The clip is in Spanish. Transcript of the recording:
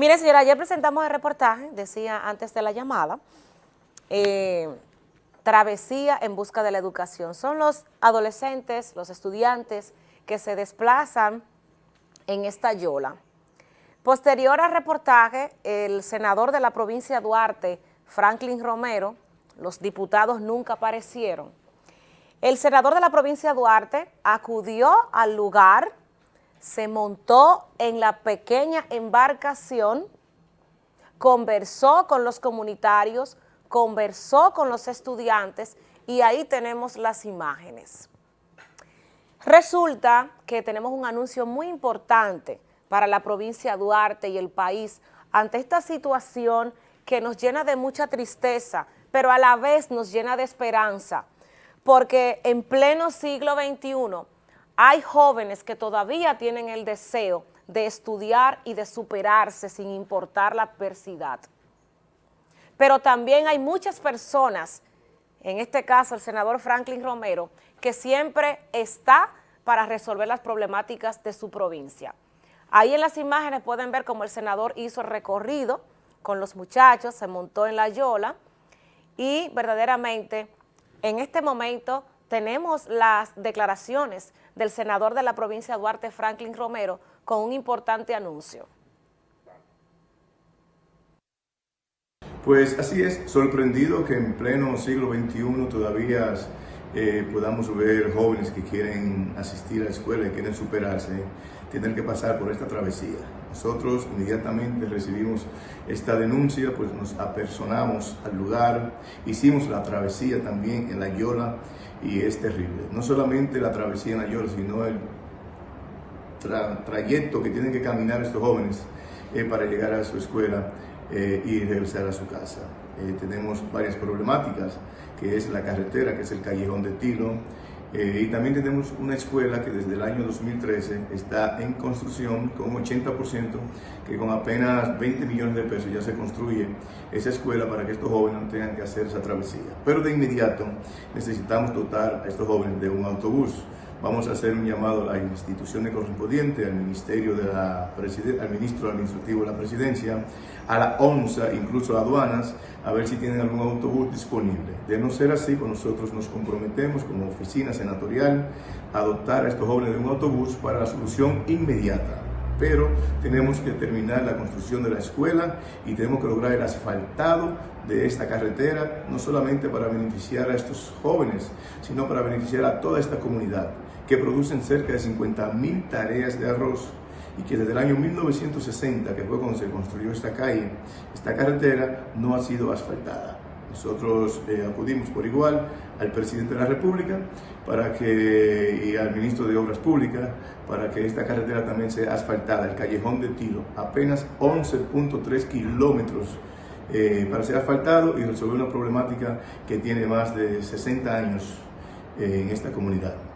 Mire, señora, ayer presentamos el reportaje, decía antes de la llamada, eh, Travesía en busca de la educación. Son los adolescentes, los estudiantes que se desplazan en esta yola. Posterior al reportaje, el senador de la provincia Duarte, Franklin Romero, los diputados nunca aparecieron. El senador de la provincia Duarte acudió al lugar se montó en la pequeña embarcación, conversó con los comunitarios, conversó con los estudiantes y ahí tenemos las imágenes. Resulta que tenemos un anuncio muy importante para la provincia de Duarte y el país ante esta situación que nos llena de mucha tristeza, pero a la vez nos llena de esperanza, porque en pleno siglo XXI hay jóvenes que todavía tienen el deseo de estudiar y de superarse sin importar la adversidad. Pero también hay muchas personas, en este caso el senador Franklin Romero, que siempre está para resolver las problemáticas de su provincia. Ahí en las imágenes pueden ver cómo el senador hizo el recorrido con los muchachos, se montó en la yola y verdaderamente en este momento tenemos las declaraciones del senador de la provincia Duarte, Franklin Romero, con un importante anuncio. Pues así es, sorprendido que en pleno siglo XXI todavía eh, podamos ver jóvenes que quieren asistir a la escuela y quieren superarse, tener que pasar por esta travesía. Nosotros inmediatamente recibimos esta denuncia, pues nos apersonamos al lugar, hicimos la travesía también en la Yola y es terrible. No solamente la travesía en la Yola, sino el trayecto que tienen que caminar estos jóvenes eh, para llegar a su escuela eh, y regresar a su casa. Eh, tenemos varias problemáticas, que es la carretera, que es el callejón de Tilo, eh, y también tenemos una escuela que desde el año 2013 está en construcción con un 80%, que con apenas 20 millones de pesos ya se construye esa escuela para que estos jóvenes no tengan que hacer esa travesía. Pero de inmediato necesitamos dotar a estos jóvenes de un autobús. Vamos a hacer un llamado a las instituciones correspondientes, al Ministerio de la al Ministro Administrativo de la Presidencia, a la ONSA, incluso a aduanas, a ver si tienen algún autobús disponible. De no ser así, pues nosotros nos comprometemos como oficina senatorial a dotar a estos jóvenes de un autobús para la solución inmediata pero tenemos que terminar la construcción de la escuela y tenemos que lograr el asfaltado de esta carretera, no solamente para beneficiar a estos jóvenes, sino para beneficiar a toda esta comunidad, que producen cerca de 50 mil tareas de arroz y que desde el año 1960, que fue cuando se construyó esta calle, esta carretera, no ha sido asfaltada. Nosotros eh, acudimos por igual al presidente de la República para que, y al ministro de Obras Públicas para que esta carretera también sea asfaltada, el callejón de Tiro, apenas 11.3 kilómetros eh, para ser asfaltado y resolver una problemática que tiene más de 60 años eh, en esta comunidad.